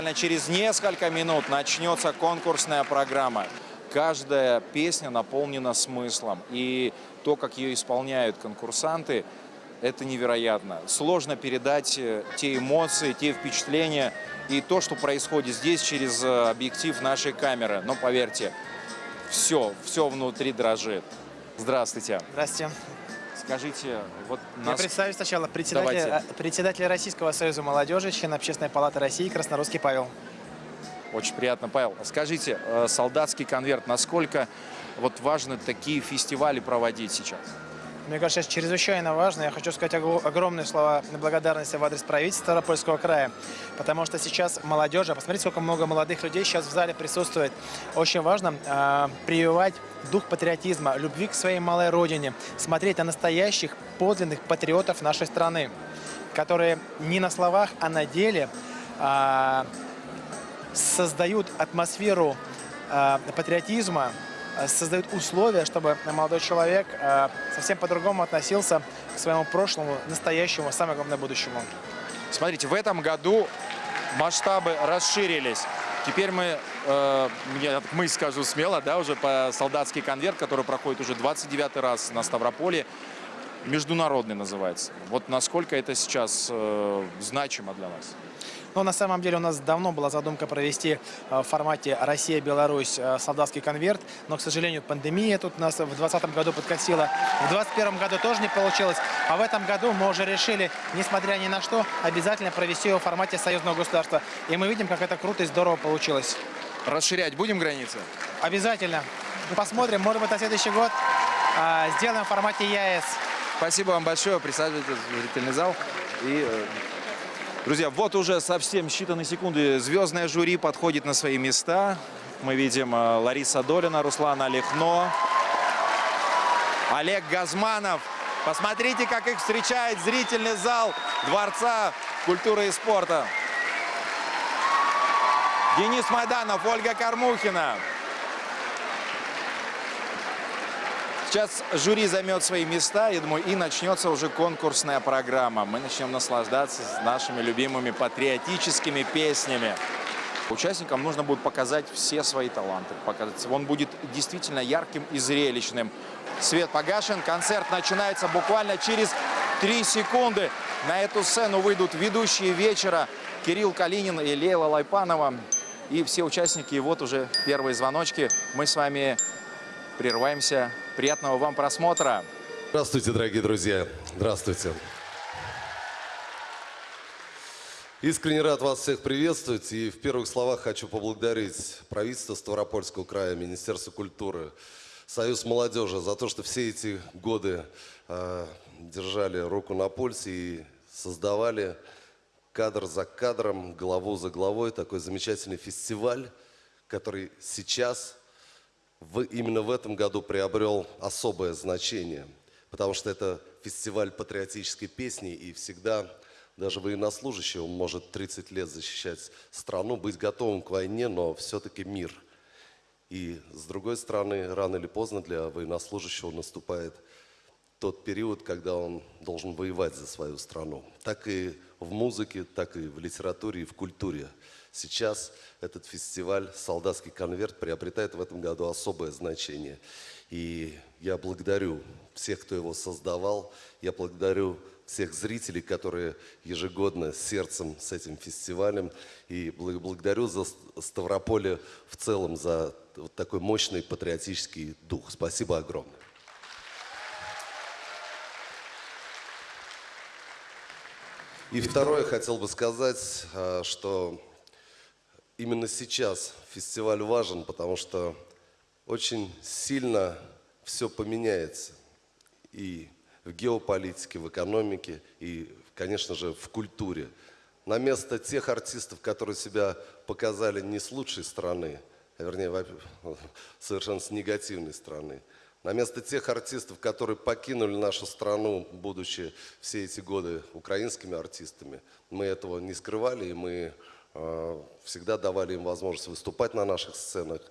буквально через несколько минут начнется конкурсная программа. Каждая песня наполнена смыслом. И то, как ее исполняют конкурсанты, это невероятно. Сложно передать э, те эмоции, те впечатления и то, что происходит здесь через э, объектив нашей камеры. Но поверьте, все, все внутри дрожит. Здравствуйте. Здравствуйте. Скажите, вот Я нас... представлю сначала председателя, э, председателя Российского союза молодежи, член Общественной палаты России Краснорусский Павел. Очень приятно, Павел. Скажите, э, солдатский конверт, насколько вот важно такие фестивали проводить сейчас? Мне кажется, это чрезвычайно важно. Я хочу сказать огромные слова благодарности в адрес правительства Ставропольского края, потому что сейчас молодежь, а посмотрите, сколько много молодых людей сейчас в зале присутствует. Очень важно э, прививать дух патриотизма, любви к своей малой родине, смотреть на настоящих подлинных патриотов нашей страны, которые не на словах, а на деле а, создают атмосферу э, патриотизма, э, создают условия, чтобы молодой человек э, совсем по-другому относился к своему прошлому, настоящему, а самое главное, будущему. Смотрите, в этом году масштабы расширились. Теперь мы, э, я- мы скажу смело, да, уже по солдатский конверт, который проходит уже 29 раз на Ставрополе, международный называется. Вот насколько это сейчас э, значимо для нас? Но на самом деле у нас давно была задумка провести э, в формате Россия-Беларусь э, солдатский конверт, но, к сожалению, пандемия тут нас в 2020 году подкосила, в 2021 году тоже не получилось, а в этом году мы уже решили, несмотря ни на что, обязательно провести его в формате союзного государства. И мы видим, как это круто и здорово получилось. Расширять будем границы? Обязательно. Посмотрим, может быть, на следующий год э, сделаем в формате ЯЭС. Спасибо вам большое. Присаживайтесь в зрительный зал. И, друзья, вот уже совсем считанные секунды звездное жюри подходит на свои места. Мы видим э, Лариса Долина, Руслана Лехно, Олег Газманов. Посмотрите, как их встречает зрительный зал Дворца культуры и спорта. Денис Майданов, Ольга Кормухина. Сейчас жюри займет свои места, я думаю, и начнется уже конкурсная программа. Мы начнем наслаждаться нашими любимыми патриотическими песнями. Участникам нужно будет показать все свои таланты. Показать. Он будет действительно ярким и зрелищным. Свет погашен, концерт начинается буквально через 3 секунды. На эту сцену выйдут ведущие вечера Кирилл Калинин и Лейла Лайпанова. И все участники, и вот уже первые звоночки. Мы с вами прерываемся. Приятного вам просмотра. Здравствуйте, дорогие друзья. Здравствуйте. Искренне рад вас всех приветствовать. И в первых словах хочу поблагодарить правительство Ставропольского края, Министерство культуры, Союз молодежи за то, что все эти годы э, держали руку на пульсе и создавали кадр за кадром, главу за главой такой замечательный фестиваль, который сейчас в, именно в этом году приобрел особое значение, потому что это фестиваль патриотической песни, и всегда даже военнослужащий, может 30 лет защищать страну, быть готовым к войне, но все-таки мир. И с другой стороны, рано или поздно для военнослужащего наступает тот период, когда он должен воевать за свою страну. Так и в музыке, так и в литературе и в культуре. Сейчас этот фестиваль «Солдатский конверт» приобретает в этом году особое значение. И я благодарю всех, кто его создавал. Я благодарю всех зрителей, которые ежегодно сердцем с этим фестивалем. И бл- благодарю за Ст- Ставрополе в целом за вот такой мощный патриотический дух. Спасибо огромное. И второе хотел бы сказать, а, что именно сейчас фестиваль важен, потому что очень сильно все поменяется. И в геополитике, в экономике, и, конечно же, в культуре. На место тех артистов, которые себя показали не с лучшей стороны, а вернее, совершенно с негативной стороны, на место тех артистов, которые покинули нашу страну, будучи все эти годы украинскими артистами, мы этого не скрывали, и мы э, всегда давали им возможность выступать на наших сценах,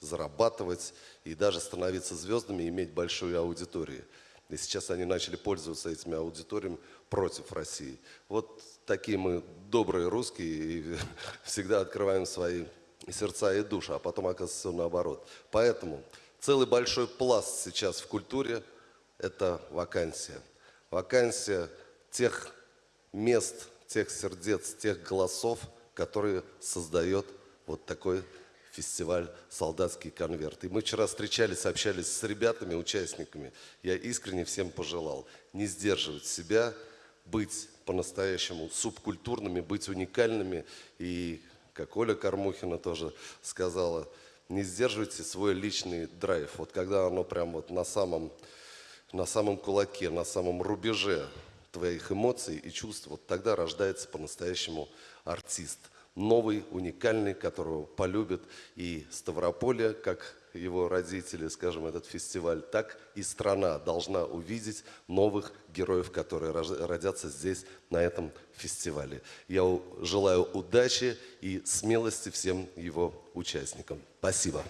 зарабатывать и даже становиться звездами, иметь большую аудиторию. И сейчас они начали пользоваться этими аудиториями против России. Вот такие мы добрые русские и всегда открываем свои сердца и души, а потом оказывается все наоборот. Поэтому целый большой пласт сейчас в культуре – это вакансия. Вакансия тех мест, тех сердец, тех голосов, которые создает вот такой фестиваль «Солдатский конверт». И мы вчера встречались, общались с ребятами, участниками. Я искренне всем пожелал не сдерживать себя, быть по-настоящему субкультурными, быть уникальными. И, как Оля Кормухина тоже сказала, не сдерживайте свой личный драйв. Вот когда оно прям вот на самом, на самом кулаке, на самом рубеже твоих эмоций и чувств, вот тогда рождается по-настоящему артист. Новый, уникальный, которого полюбят и Ставрополье, как его родители, скажем, этот фестиваль, так и страна должна увидеть новых героев, которые родятся здесь, на этом фестивале. Я желаю удачи и смелости всем его участникам. Спасибо.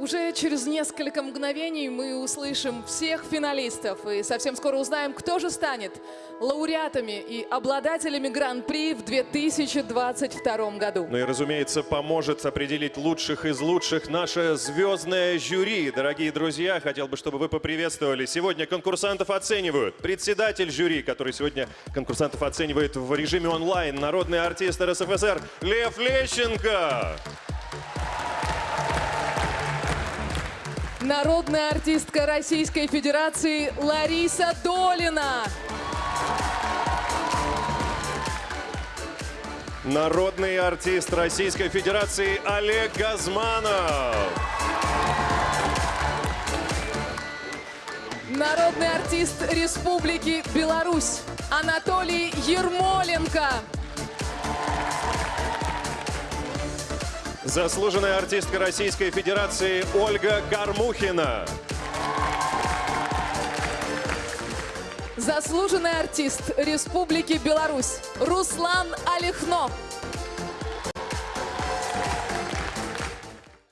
Уже через несколько мгновений мы услышим всех финалистов и совсем скоро узнаем, кто же станет лауреатами и обладателями Гран-при в 2022 году. Ну и, разумеется, поможет определить лучших из лучших наше звездное жюри. Дорогие друзья, хотел бы, чтобы вы поприветствовали. Сегодня конкурсантов оценивают председатель жюри, который сегодня конкурсантов оценивает в режиме онлайн, народный артист РСФСР Лев Лещенко. Народная артистка Российской Федерации Лариса Долина. Народный артист Российской Федерации Олег Газманов. Народный артист Республики Беларусь Анатолий Ермоленко. Заслуженная артистка Российской Федерации Ольга Кармухина. Заслуженный артист Республики Беларусь Руслан Алихно.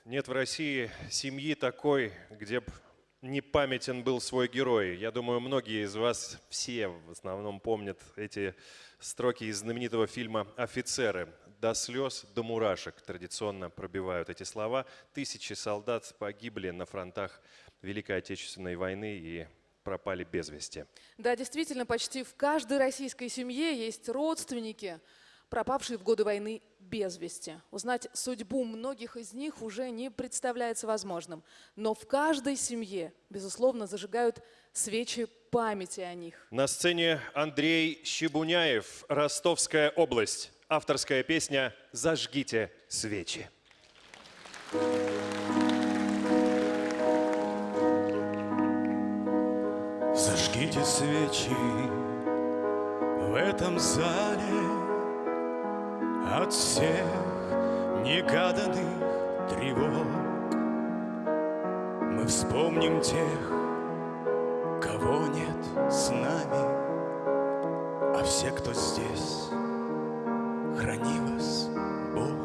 Нет в России семьи такой, где бы не памятен был свой герой. Я думаю, многие из вас, все в основном помнят эти строки из знаменитого фильма «Офицеры» до слез, до мурашек традиционно пробивают эти слова. Тысячи солдат погибли на фронтах Великой Отечественной войны и пропали без вести. Да, действительно, почти в каждой российской семье есть родственники, пропавшие в годы войны без вести. Узнать судьбу многих из них уже не представляется возможным. Но в каждой семье, безусловно, зажигают свечи памяти о них. На сцене Андрей Щебуняев, Ростовская область авторская песня «Зажгите свечи». Зажгите свечи в этом зале От всех негаданных тревог Мы вспомним тех, кого нет с нами А все, кто здесь храни вас, Бог.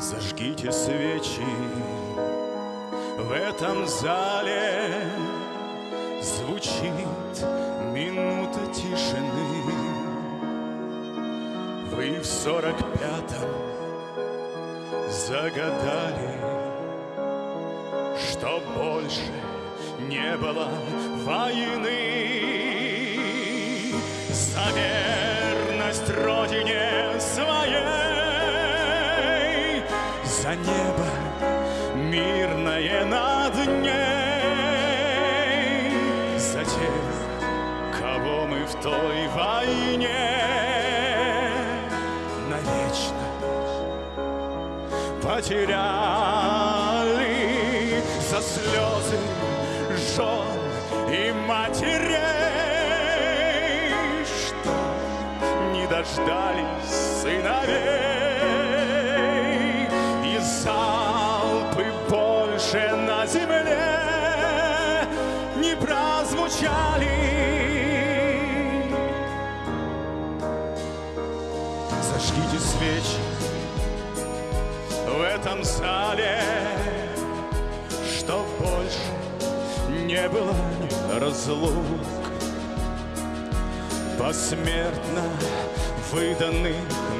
Зажгите свечи в этом зале, звучит минута тишины. Вы в сорок пятом загадали, что больше не было войны. Завет верность потеряли за слезы жен и матерей. дождались сыновей И залпы больше на земле не прозвучали Зажгите свечи этом зале не было разлук. Посмертно выданных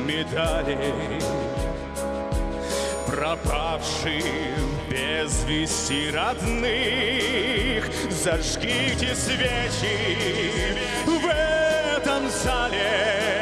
медалей Пропавшим без вести родных. Зажгите свечи в этом зале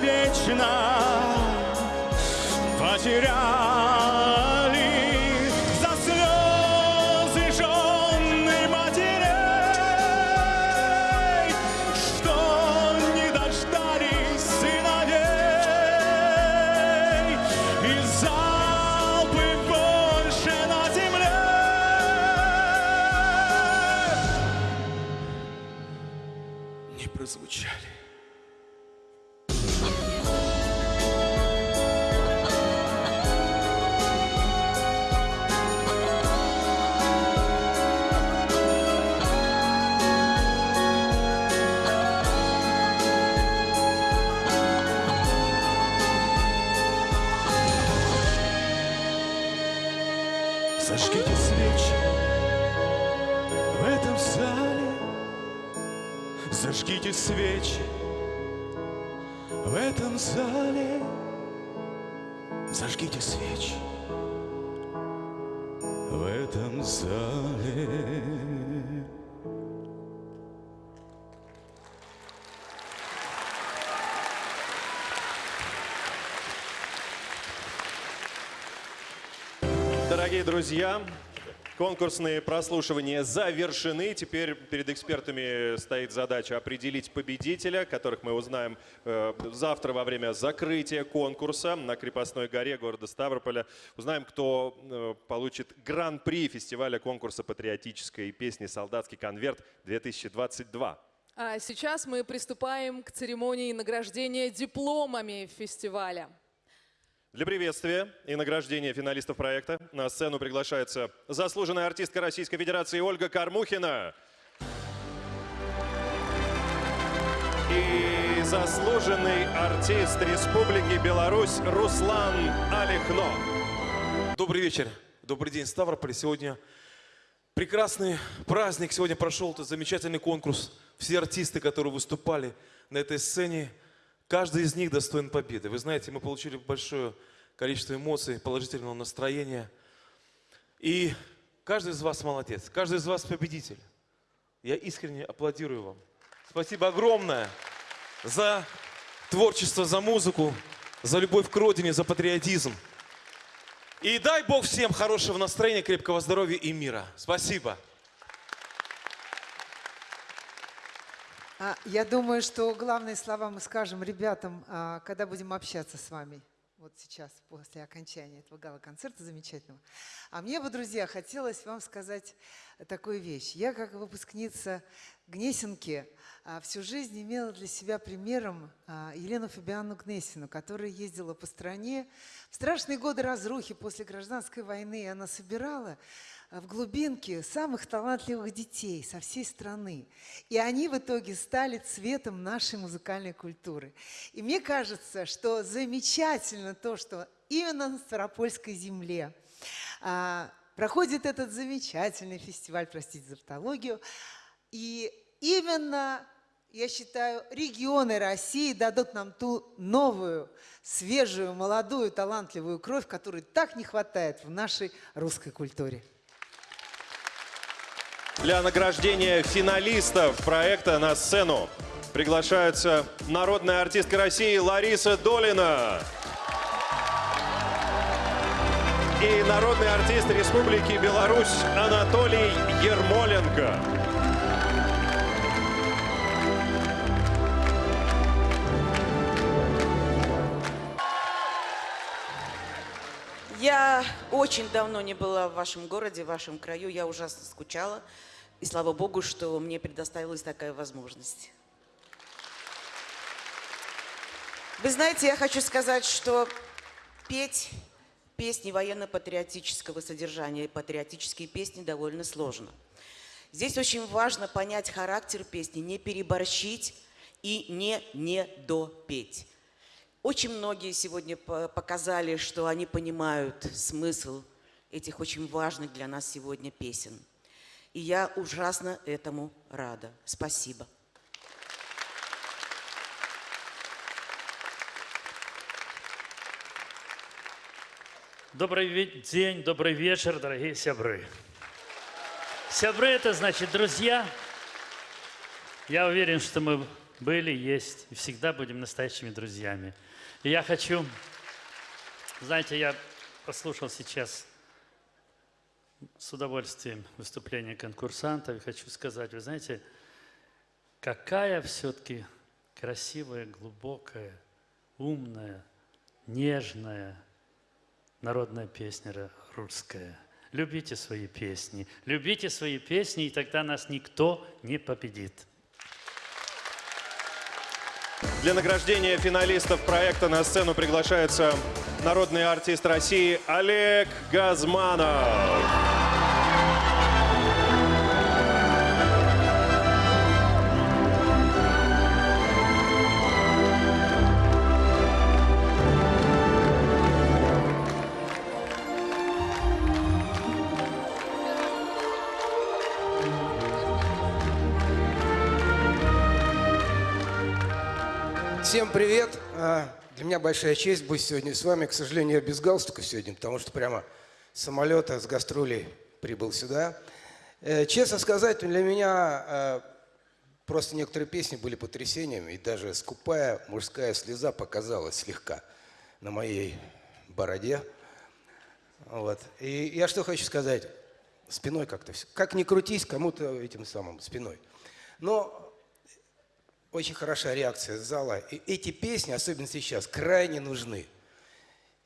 Навечно потеряли Зажгите свечи в этом зале. Зажгите свечи в этом зале. Зажгите свечи в этом зале. Дорогие друзья, конкурсные прослушивания завершены. Теперь перед экспертами стоит задача определить победителя, которых мы узнаем э, завтра во время закрытия конкурса на Крепостной горе города Ставрополя. Узнаем, кто э, получит гран-при фестиваля конкурса патриотической песни «Солдатский конверт-2022». А сейчас мы приступаем к церемонии награждения дипломами фестиваля. Для приветствия и награждения финалистов проекта на сцену приглашается заслуженная артистка Российской Федерации Ольга Кармухина и заслуженный артист Республики Беларусь Руслан Алихно. Добрый вечер, добрый день, Ставрополь. Сегодня прекрасный праздник. Сегодня прошел этот замечательный конкурс. Все артисты, которые выступали на этой сцене, каждый из них достоин победы. Вы знаете, мы получили большое количество эмоций, положительного настроения. И каждый из вас молодец, каждый из вас победитель. Я искренне аплодирую вам. Спасибо огромное за творчество, за музыку, за любовь к родине, за патриотизм. И дай Бог всем хорошего настроения, крепкого здоровья и мира. Спасибо. Я думаю, что главные слова мы скажем ребятам, а, когда будем общаться с вами. Вот сейчас, после окончания этого гала-концерта замечательного. А мне бы, друзья, хотелось вам сказать такую вещь. Я, как выпускница Гнесинки, а, всю жизнь имела для себя примером а, Елену Фабианну Гнесину, которая ездила по стране. В страшные годы разрухи после гражданской войны она собирала в глубинке самых талантливых детей со всей страны. И они в итоге стали цветом нашей музыкальной культуры. И мне кажется, что замечательно то, что именно на Ставропольской земле а, проходит этот замечательный фестиваль, простите за тавтологию, и именно, я считаю, регионы России дадут нам ту новую, свежую, молодую, талантливую кровь, которой так не хватает в нашей русской культуре. Для награждения финалистов проекта на сцену приглашаются народная артистка России Лариса Долина и народный артист Республики Беларусь Анатолий Ермоленко. Очень давно не была в вашем городе, в вашем краю. Я ужасно скучала. И слава богу, что мне предоставилась такая возможность. Вы знаете, я хочу сказать, что петь песни военно-патриотического содержания, патриотические песни довольно сложно. Здесь очень важно понять характер песни, не переборщить и не недопеть. Очень многие сегодня по- показали, что они понимают смысл этих очень важных для нас сегодня песен. И я ужасно этому рада. Спасибо. Добрый день, добрый вечер, дорогие сябры. Сябры – это значит друзья. Я уверен, что мы были, есть и всегда будем настоящими друзьями. И я хочу, знаете, я послушал сейчас с удовольствием выступление конкурсантов и хочу сказать, вы знаете, какая все-таки красивая, глубокая, умная, нежная, народная песня русская. Любите свои песни, любите свои песни, и тогда нас никто не победит. Для награждения финалистов проекта на сцену приглашается народный артист России Олег Газманов. Всем привет! А, Для меня большая честь быть сегодня с вами. К сожалению, я без галстука сегодня, потому что прямо самолета, с гастролей прибыл сюда. Э, Честно сказать, для меня э, просто некоторые песни были потрясением, и даже скупая мужская слеза показалась слегка на моей бороде. Вот. И я что хочу сказать? Спиной как-то. Как ни крутись, кому-то этим самым спиной. Но очень хорошая реакция зала. И эти песни, особенно сейчас, крайне нужны.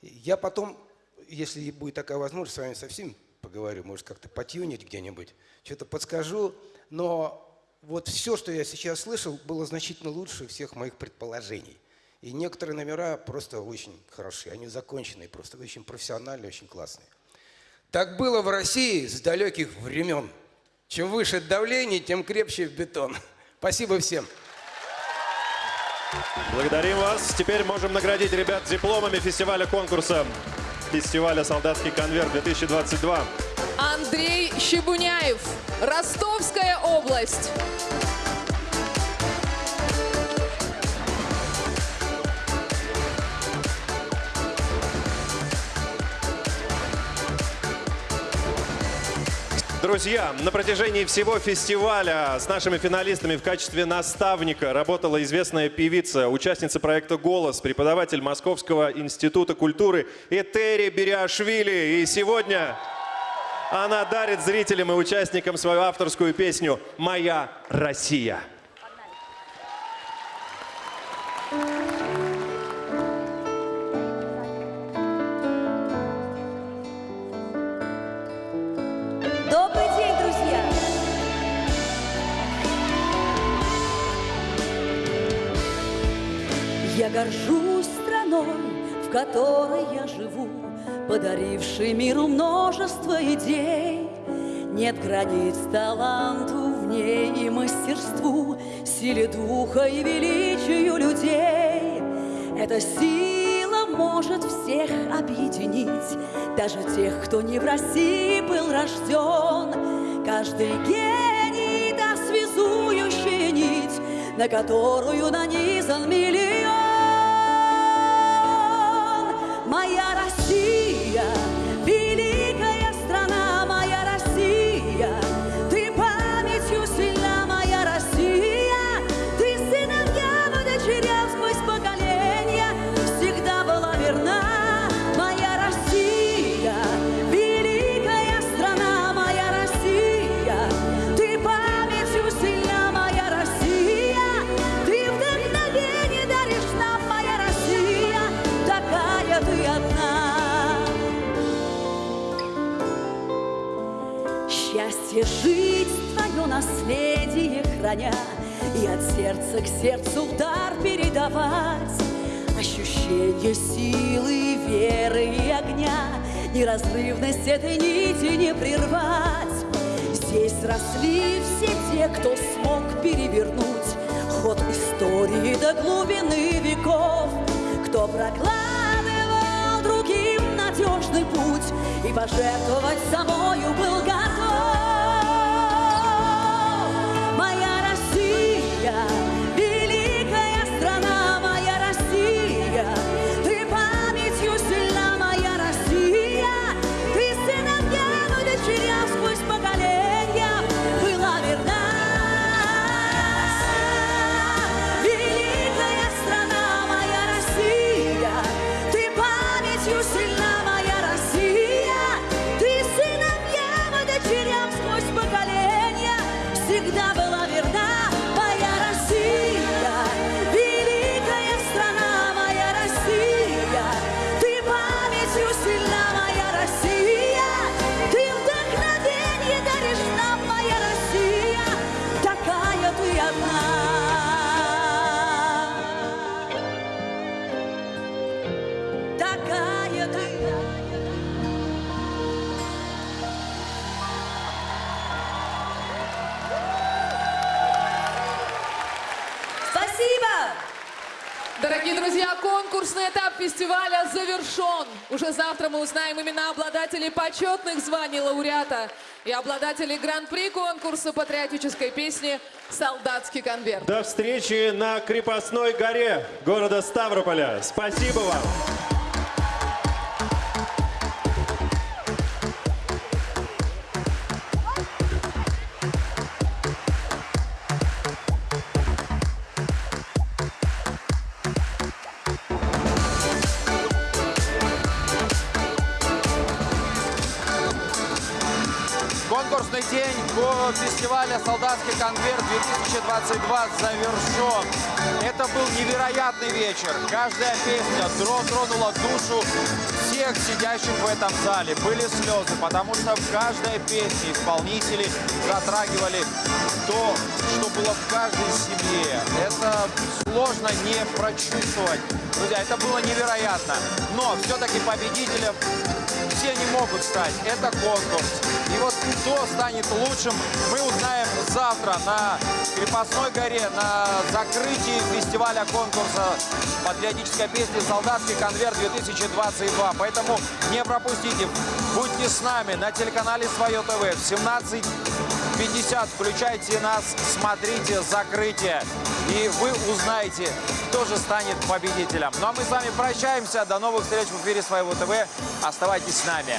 Я потом, если будет такая возможность, с вами совсем поговорю, может, как-то потюнить где-нибудь, что-то подскажу. Но вот все, что я сейчас слышал, было значительно лучше всех моих предположений. И некоторые номера просто очень хорошие, они законченные, просто очень профессиональные, очень классные. Так было в России с далеких времен. Чем выше давление, тем крепче бетон. Спасибо всем. Благодарим вас. Теперь можем наградить ребят дипломами фестиваля конкурса фестиваля «Солдатский конверт-2022». Андрей Щебуняев, Ростовская область. Друзья, на протяжении всего фестиваля с нашими финалистами в качестве наставника работала известная певица, участница проекта «Голос», преподаватель Московского института культуры Этери Бериашвили. И сегодня она дарит зрителям и участникам свою авторскую песню «Моя Россия». Которой я живу, Подарившей миру множество идей. Нет границ таланту в ней и мастерству, Силе духа и величию людей. Эта сила может всех объединить, Даже тех, кто не в России был рожден. Каждый гений да связующая нить, На которую нанизан миллион. Моя Россия, сердца к сердцу удар передавать. Ощущение силы, веры и огня, Неразрывность этой нити не прервать. Здесь росли все те, кто смог перевернуть Ход истории до глубины веков, Кто прокладывал другим надежный путь И пожертвовать собою был готов. Моя Россия, узнаем имена обладателей почетных званий лауреата и обладателей гран-при конкурса патриотической песни «Солдатский конверт». До встречи на крепостной горе города Ставрополя. Спасибо вам. «Солдатский конверт-2022» завершен. Это был невероятный вечер. Каждая песня тронула душу всех сидящих в этом зале. Были слезы, потому что в каждой песне исполнители затрагивали то, что было в каждой семье. Это сложно не прочувствовать. Друзья, это было невероятно. Но все-таки победителем все не могут стать. Это конкурс. И вот кто станет лучшим, мы узнаем завтра на Крепостной горе, на закрытии фестиваля конкурса патриотической песни «Солдатский конверт-2022». Поэтому не пропустите. Будьте с нами на телеканале «Свое ТВ» в 17 50. Включайте нас, смотрите закрытие. И вы узнаете, кто же станет победителем. Ну а мы с вами прощаемся. До новых встреч в эфире Своего ТВ. Оставайтесь с нами.